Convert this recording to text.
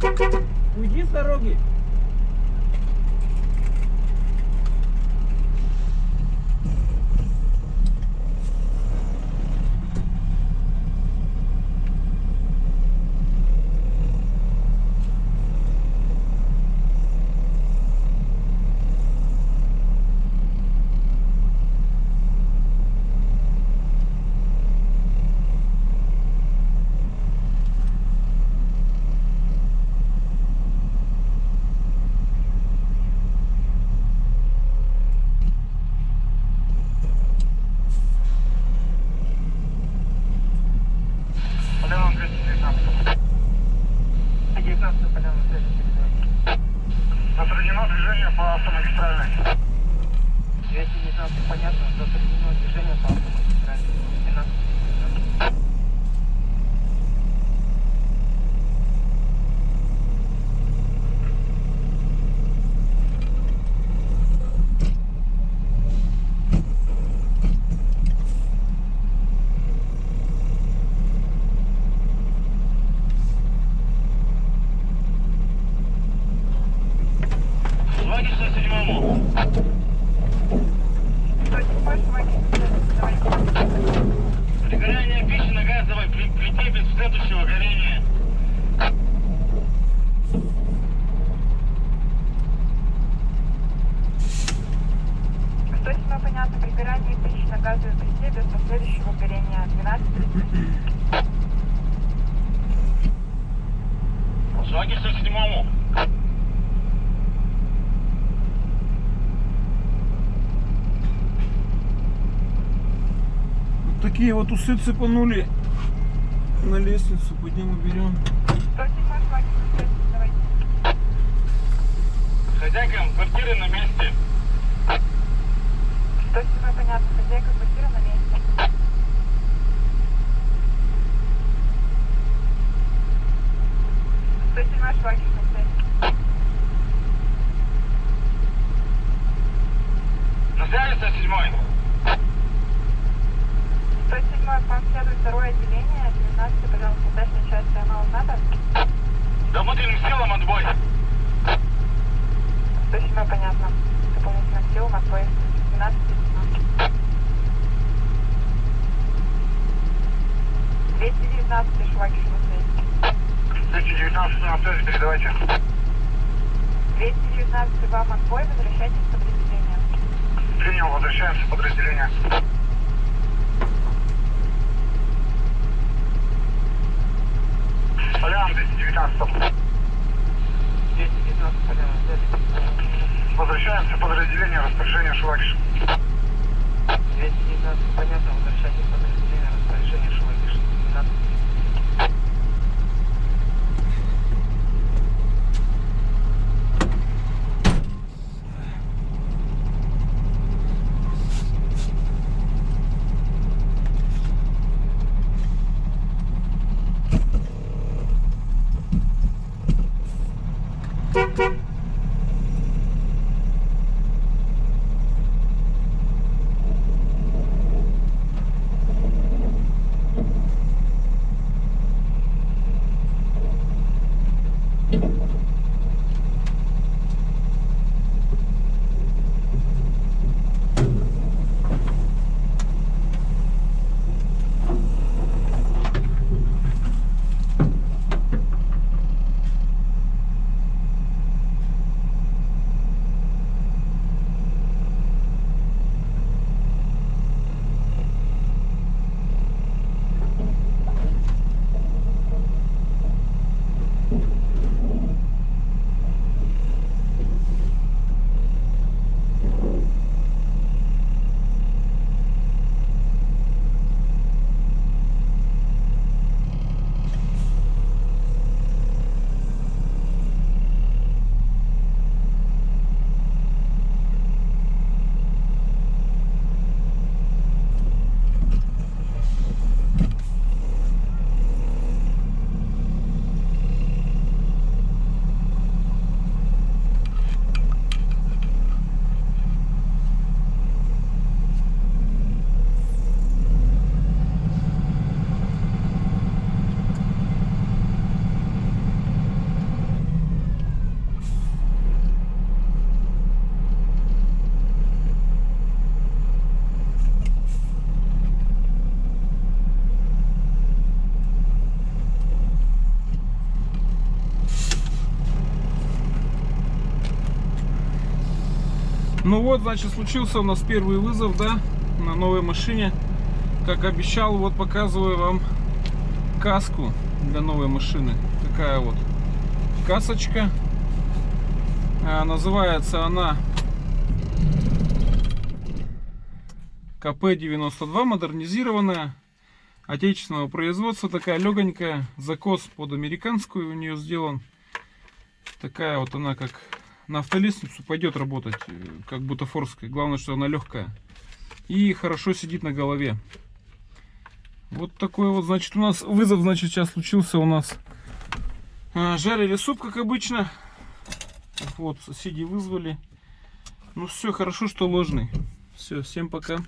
Уйди с дороги. Поляна 219. 19 поляна на связи передаю. Затруднено движение по автомагистральной. 219 понятно, затруднено движение по автомагистрали. 12 Шваки 107 107 Шваки на связи передаю. Пригорание пищи на газовой пли- плите без следующего горения. Что седьмое понятно, пригорание пищи на газовой плите без последующего горения. 12 Шваки 107 Вот такие вот усы цепанули на лестницу. Пойдем уберем. 107 Шваки на связи передавайте. Хозяйкам квартиры на месте. 107 понятно, хозяйка квартиры на месте. Сто седьмой Шваки на связи. На связи 107 107 к вам следует второе отделение, 19 пожалуйста, дачная часть канала НАТО. Да внутренним силам отбой. 107 понятно. Дополнительным силам отбой. 12 219 Шваки связи. 219 на связи, передавайте. 219 вам отбой, возвращайтесь в подразделение. Принял, возвращаемся в подразделение. Поляна 219. 219 поляна, связи. Возвращаемся подразделение распоряжения Швакиш. 219 понятно, возвращайтесь подразделение распоряжения Швакиш. 12 Ну вот, значит, случился у нас первый вызов, да, на новой машине. Как обещал, вот показываю вам каску для новой машины. Такая вот касочка. А, называется она КП-92, модернизированная, отечественного производства, такая легонькая, закос под американскую у нее сделан. Такая вот она, как на автолестницу пойдет работать, э, как бутафорская. Главное, что она легкая. И хорошо сидит на голове. Вот такой вот, значит, у нас вызов, значит, сейчас случился у нас. А, Жарили суп, как обычно. Вот, соседи вызвали. Ну все, хорошо, что ложный. Все, всем пока.